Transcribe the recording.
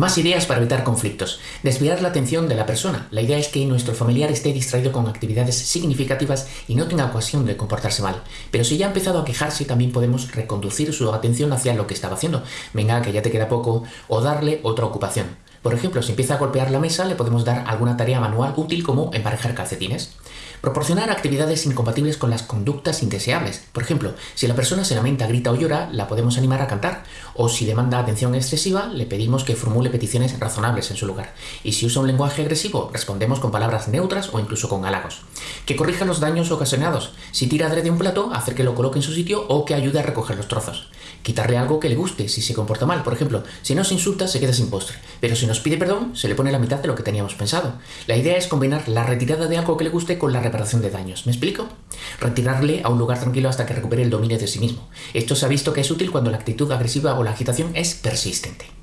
Más ideas para evitar conflictos. Desviar la atención de la persona. La idea es que nuestro familiar esté distraído con actividades significativas y no tenga ocasión de comportarse mal. Pero si ya ha empezado a quejarse, también podemos reconducir su atención hacia lo que estaba haciendo. Venga, que ya te queda poco, o darle otra ocupación. Por ejemplo, si empieza a golpear la mesa, le podemos dar alguna tarea manual útil como emparejar calcetines. Proporcionar actividades incompatibles con las conductas indeseables. Por ejemplo, si la persona se lamenta, grita o llora, la podemos animar a cantar. O si demanda atención excesiva, le pedimos que formule peticiones razonables en su lugar. Y si usa un lenguaje agresivo, respondemos con palabras neutras o incluso con halagos. Que corrija los daños ocasionados. Si tira de un plato, hacer que lo coloque en su sitio o que ayude a recoger los trozos. Quitarle algo que le guste si se comporta mal. Por ejemplo, si nos insulta, se queda sin postre. Pero si nos pide perdón, se le pone la mitad de lo que teníamos pensado. La idea es combinar la retirada de algo que le guste con la reparación de daños. ¿Me explico? Retirarle a un lugar tranquilo hasta que recupere el dominio de sí mismo. Esto se ha visto que es útil cuando la actitud agresiva o la agitación es persistente.